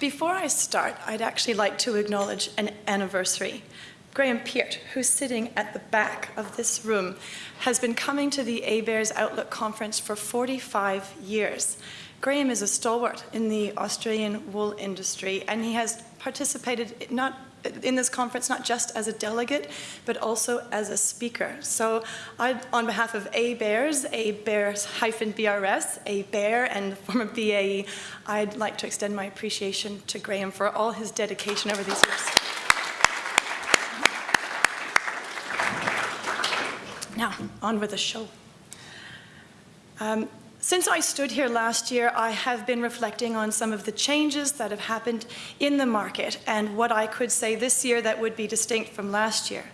Before I start, I'd actually like to acknowledge an anniversary. Graham Peart, who's sitting at the back of this room, has been coming to the ABARES Outlook Conference for 45 years. Graham is a stalwart in the Australian wool industry, and he has participated not in this conference not just as a delegate, but also as a speaker. So I, on behalf of ABARES, ABARES-BRS, ABARE, and former BAE, I'd like to extend my appreciation to Graham for all his dedication over these years. Now, on with the show. Um, since I stood here last year, I have been reflecting on some of the changes that have happened in the market and what I could say this year that would be distinct from last year.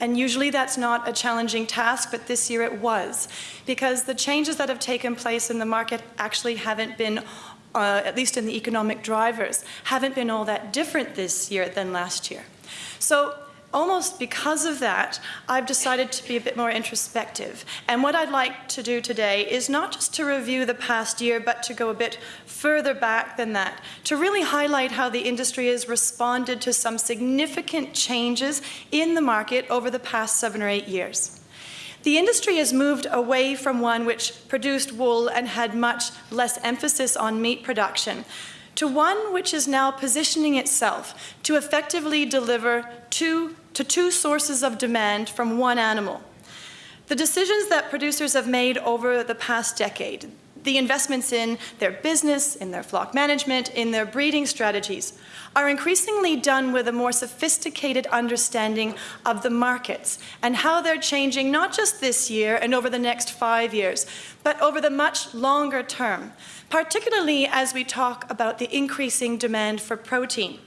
And usually that's not a challenging task, but this year it was, because the changes that have taken place in the market actually haven't been uh, at least in the economic drivers, haven't been all that different this year than last year. So almost because of that, I've decided to be a bit more introspective. And what I'd like to do today is not just to review the past year, but to go a bit further back than that, to really highlight how the industry has responded to some significant changes in the market over the past seven or eight years. The industry has moved away from one which produced wool and had much less emphasis on meat production to one which is now positioning itself to effectively deliver two to two sources of demand from one animal. The decisions that producers have made over the past decade, the investments in their business, in their flock management, in their breeding strategies, are increasingly done with a more sophisticated understanding of the markets and how they're changing not just this year and over the next five years, but over the much longer term, particularly as we talk about the increasing demand for protein.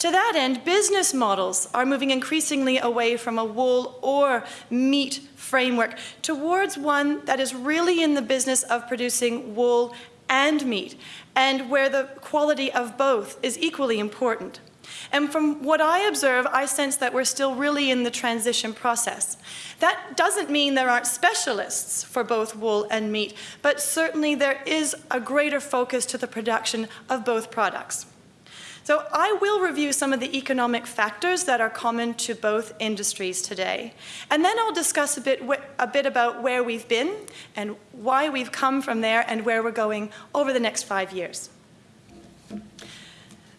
To that end, business models are moving increasingly away from a wool or meat framework towards one that is really in the business of producing wool and meat, and where the quality of both is equally important. And from what I observe, I sense that we're still really in the transition process. That doesn't mean there aren't specialists for both wool and meat, but certainly there is a greater focus to the production of both products. So I will review some of the economic factors that are common to both industries today. And then I'll discuss a bit, a bit about where we've been and why we've come from there and where we're going over the next five years.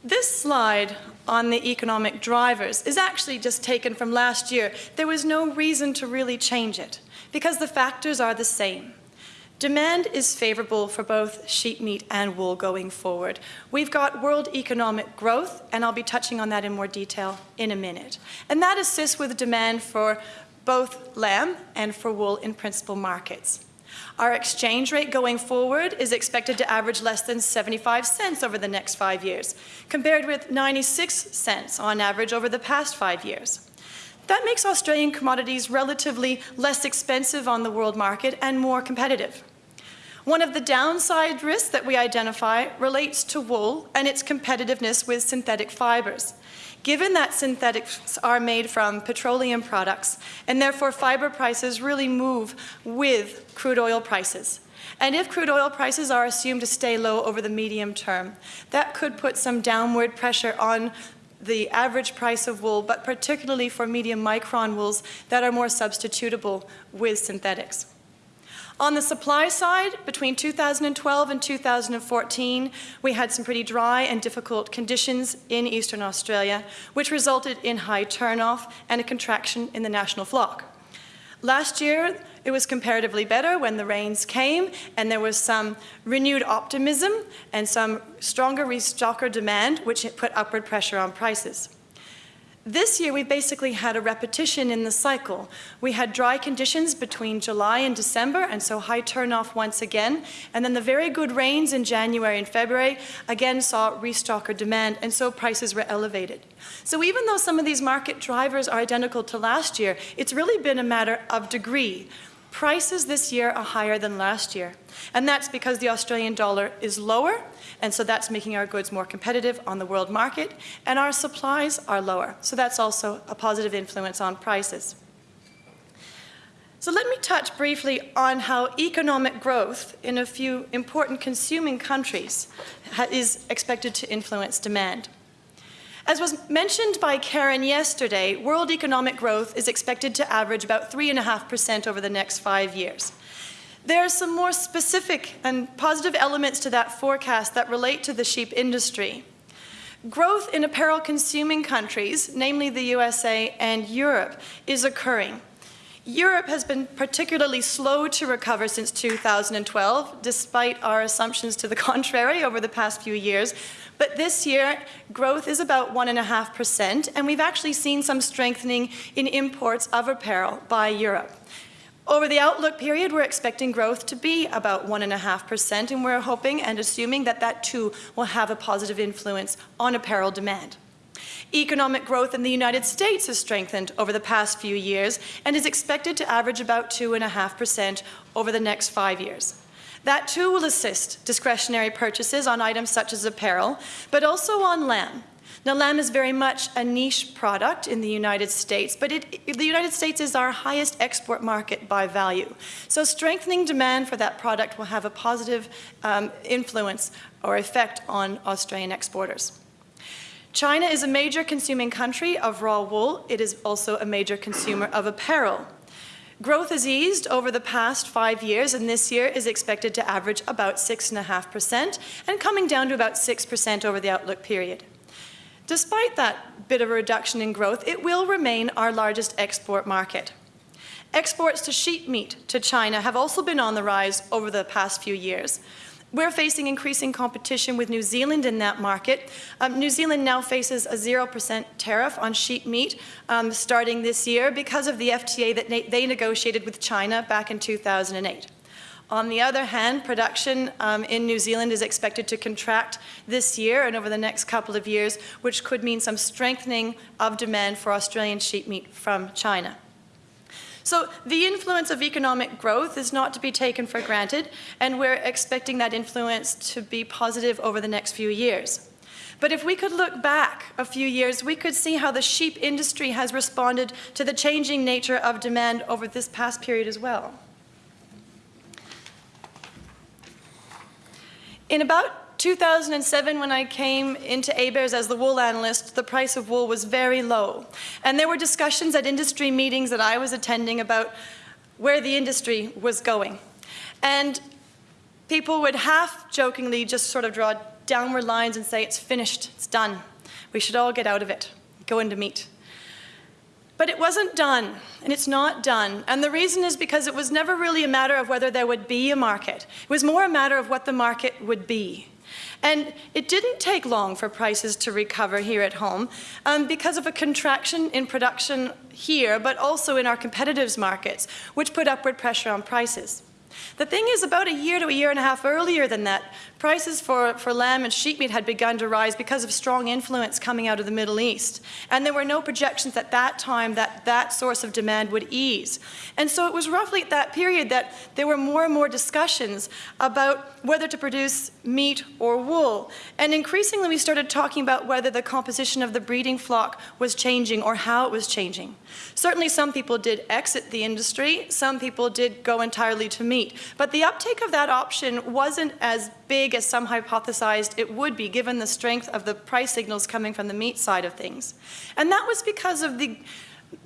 This slide on the economic drivers is actually just taken from last year. There was no reason to really change it because the factors are the same. Demand is favorable for both sheep meat and wool going forward. We've got world economic growth, and I'll be touching on that in more detail in a minute. And that assists with demand for both lamb and for wool in principal markets. Our exchange rate going forward is expected to average less than 75 cents over the next five years, compared with 96 cents on average over the past five years. That makes Australian commodities relatively less expensive on the world market and more competitive. One of the downside risks that we identify relates to wool and its competitiveness with synthetic fibers. Given that synthetics are made from petroleum products, and therefore fiber prices really move with crude oil prices. And if crude oil prices are assumed to stay low over the medium term, that could put some downward pressure on the average price of wool, but particularly for medium micron wools that are more substitutable with synthetics. On the supply side, between 2012 and 2014, we had some pretty dry and difficult conditions in eastern Australia, which resulted in high turnoff and a contraction in the national flock. Last year, it was comparatively better when the rains came and there was some renewed optimism and some stronger restocker demand, which put upward pressure on prices. This year, we basically had a repetition in the cycle. We had dry conditions between July and December, and so high turnoff once again. And then the very good rains in January and February again saw restocker demand, and so prices were elevated. So even though some of these market drivers are identical to last year, it's really been a matter of degree. Prices this year are higher than last year. And that's because the Australian dollar is lower, and so that's making our goods more competitive on the world market, and our supplies are lower. So that's also a positive influence on prices. So let me touch briefly on how economic growth in a few important consuming countries is expected to influence demand. As was mentioned by Karen yesterday, world economic growth is expected to average about 3.5% over the next five years. There are some more specific and positive elements to that forecast that relate to the sheep industry. Growth in apparel consuming countries, namely the USA and Europe, is occurring. Europe has been particularly slow to recover since 2012, despite our assumptions to the contrary over the past few years. But this year, growth is about 1.5%, and we've actually seen some strengthening in imports of apparel by Europe. Over the outlook period, we're expecting growth to be about 1.5%, and we're hoping and assuming that that too will have a positive influence on apparel demand. Economic growth in the United States has strengthened over the past few years and is expected to average about 2.5% over the next five years. That too will assist discretionary purchases on items such as apparel, but also on lamb. Now, lamb is very much a niche product in the United States, but it, the United States is our highest export market by value. So strengthening demand for that product will have a positive um, influence or effect on Australian exporters. China is a major consuming country of raw wool. It is also a major consumer of apparel. Growth has eased over the past five years, and this year is expected to average about 6.5% and coming down to about 6% over the outlook period. Despite that bit of a reduction in growth, it will remain our largest export market. Exports to sheep meat to China have also been on the rise over the past few years. We're facing increasing competition with New Zealand in that market. Um, New Zealand now faces a 0% tariff on sheep meat um, starting this year because of the FTA that they negotiated with China back in 2008. On the other hand, production um, in New Zealand is expected to contract this year and over the next couple of years, which could mean some strengthening of demand for Australian sheep meat from China. So the influence of economic growth is not to be taken for granted, and we're expecting that influence to be positive over the next few years. But if we could look back a few years, we could see how the sheep industry has responded to the changing nature of demand over this past period as well. In about 2007, when I came into ABARES as the wool analyst, the price of wool was very low. And there were discussions at industry meetings that I was attending about where the industry was going. And people would half jokingly just sort of draw downward lines and say, it's finished, it's done. We should all get out of it, go into meat. But it wasn't done, and it's not done. And the reason is because it was never really a matter of whether there would be a market. It was more a matter of what the market would be. And it didn't take long for prices to recover here at home um, because of a contraction in production here, but also in our competitors' markets, which put upward pressure on prices. The thing is, about a year to a year and a half earlier than that, prices for, for lamb and sheep meat had begun to rise because of strong influence coming out of the Middle East. And there were no projections at that time that that source of demand would ease. And so it was roughly at that period that there were more and more discussions about whether to produce meat or wool. And increasingly we started talking about whether the composition of the breeding flock was changing or how it was changing. Certainly some people did exit the industry, some people did go entirely to meat. But the uptake of that option wasn't as big as some hypothesized it would be, given the strength of the price signals coming from the meat side of things. And that was because of the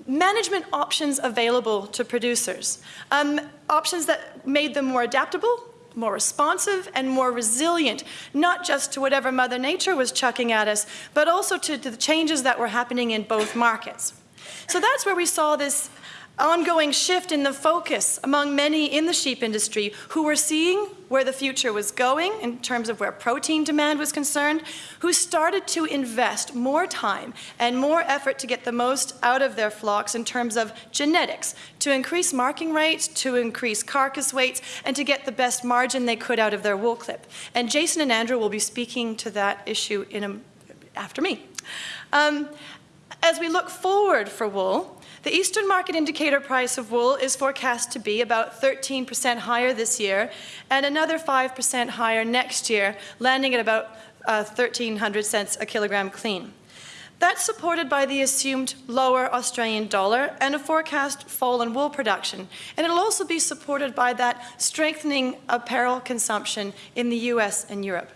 management options available to producers. Um, options that made them more adaptable, more responsive and more resilient, not just to whatever Mother Nature was chucking at us, but also to, to the changes that were happening in both markets. So that's where we saw this ongoing shift in the focus among many in the sheep industry who were seeing where the future was going in terms of where protein demand was concerned, who started to invest more time and more effort to get the most out of their flocks in terms of genetics, to increase marking rates, to increase carcass weights, and to get the best margin they could out of their wool clip. And Jason and Andrew will be speaking to that issue in a, after me. Um, as we look forward for wool, the Eastern Market Indicator price of wool is forecast to be about 13% higher this year and another 5% higher next year, landing at about uh, 1,300 cents a kilogram clean. That's supported by the assumed lower Australian dollar and a forecast fall in wool production. And it'll also be supported by that strengthening apparel consumption in the US and Europe.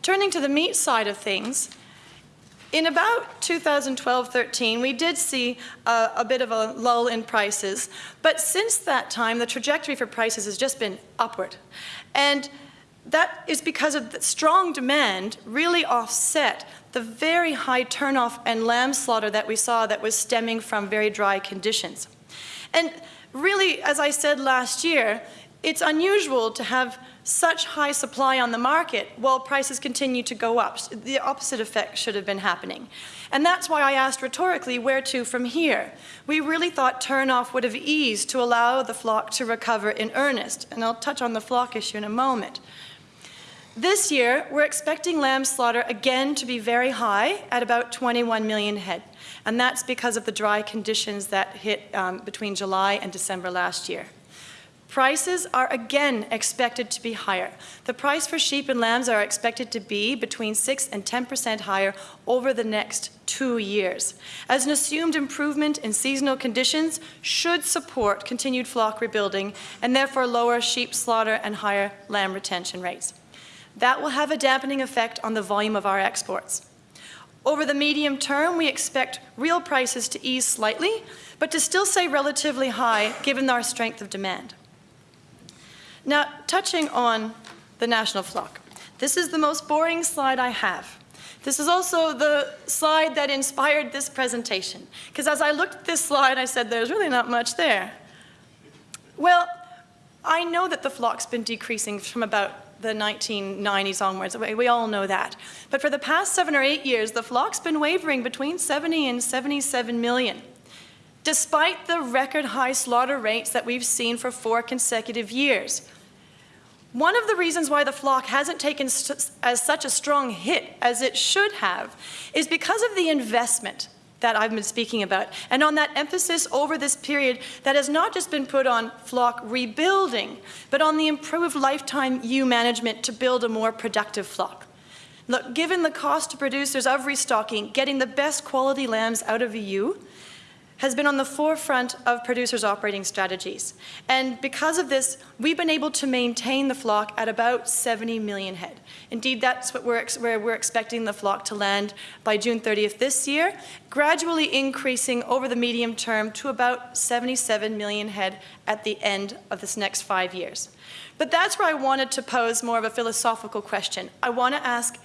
Turning to the meat side of things, in about 2012-13, we did see uh, a bit of a lull in prices, but since that time, the trajectory for prices has just been upward. And that is because of the strong demand really offset the very high turnoff and lamb slaughter that we saw that was stemming from very dry conditions. And really, as I said last year, it's unusual to have such high supply on the market while prices continue to go up. The opposite effect should have been happening. And that's why I asked rhetorically, where to from here? We really thought turnoff would have eased to allow the flock to recover in earnest. And I'll touch on the flock issue in a moment. This year, we're expecting lamb slaughter again to be very high at about 21 million head. And that's because of the dry conditions that hit um, between July and December last year. Prices are again expected to be higher. The price for sheep and lambs are expected to be between 6 and 10% higher over the next two years, as an assumed improvement in seasonal conditions should support continued flock rebuilding and therefore lower sheep slaughter and higher lamb retention rates. That will have a dampening effect on the volume of our exports. Over the medium term, we expect real prices to ease slightly, but to still stay relatively high given our strength of demand. Now, touching on the national flock. This is the most boring slide I have. This is also the slide that inspired this presentation. Because as I looked at this slide, I said, there's really not much there. Well, I know that the flock's been decreasing from about the 1990s onwards. We all know that. But for the past seven or eight years, the flock's been wavering between 70 and 77 million despite the record high slaughter rates that we've seen for four consecutive years. One of the reasons why the flock hasn't taken as such a strong hit as it should have is because of the investment that I've been speaking about, and on that emphasis over this period that has not just been put on flock rebuilding, but on the improved lifetime ewe management to build a more productive flock. Look, given the cost to producers of restocking, getting the best quality lambs out of a ewe, has been on the forefront of producers' operating strategies. And because of this, we've been able to maintain the flock at about 70 million head. Indeed, that's what we're where we're expecting the flock to land by June 30th this year, gradually increasing over the medium term to about 77 million head at the end of this next five years. But that's where I wanted to pose more of a philosophical question. I want to ask,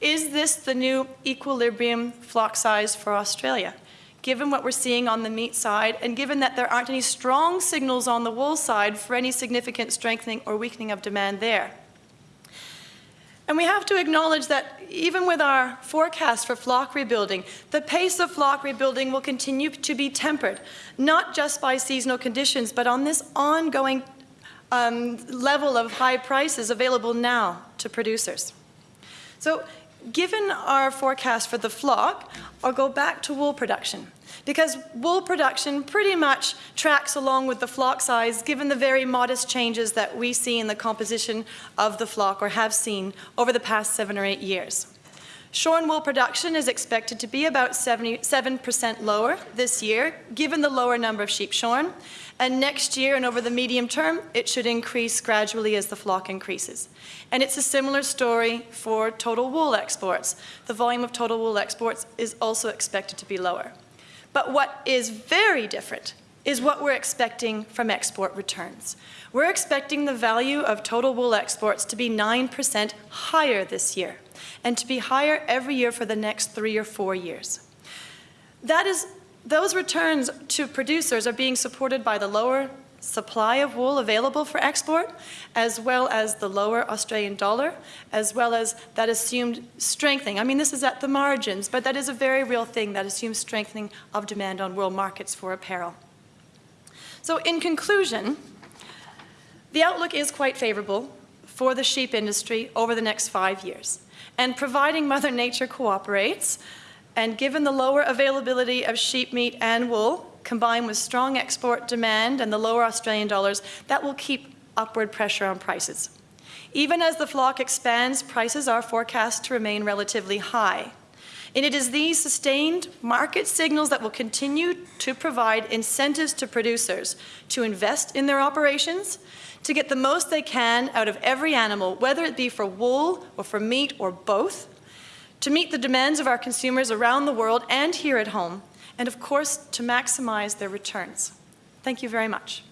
is this the new equilibrium flock size for Australia? Given what we're seeing on the meat side, and given that there aren't any strong signals on the wool side for any significant strengthening or weakening of demand there. And we have to acknowledge that even with our forecast for flock rebuilding, the pace of flock rebuilding will continue to be tempered, not just by seasonal conditions, but on this ongoing um, level of high prices available now to producers. So Given our forecast for the flock, I'll go back to wool production because wool production pretty much tracks along with the flock size given the very modest changes that we see in the composition of the flock or have seen over the past seven or eight years. Shorn wool production is expected to be about 77% lower this year, given the lower number of sheep shorn. And next year and over the medium term, it should increase gradually as the flock increases. And it's a similar story for total wool exports. The volume of total wool exports is also expected to be lower. But what is very different is what we're expecting from export returns. We're expecting the value of total wool exports to be 9% higher this year and to be higher every year for the next three or four years. That is, those returns to producers are being supported by the lower supply of wool available for export, as well as the lower Australian dollar, as well as that assumed strengthening. I mean, this is at the margins, but that is a very real thing, that assumes strengthening of demand on world markets for apparel. So in conclusion, the outlook is quite favorable for the sheep industry over the next five years. And providing Mother Nature cooperates, and given the lower availability of sheep meat and wool, combined with strong export demand and the lower Australian dollars, that will keep upward pressure on prices. Even as the flock expands, prices are forecast to remain relatively high. And it is these sustained market signals that will continue to provide incentives to producers to invest in their operations, to get the most they can out of every animal, whether it be for wool or for meat or both, to meet the demands of our consumers around the world and here at home, and of course, to maximize their returns. Thank you very much.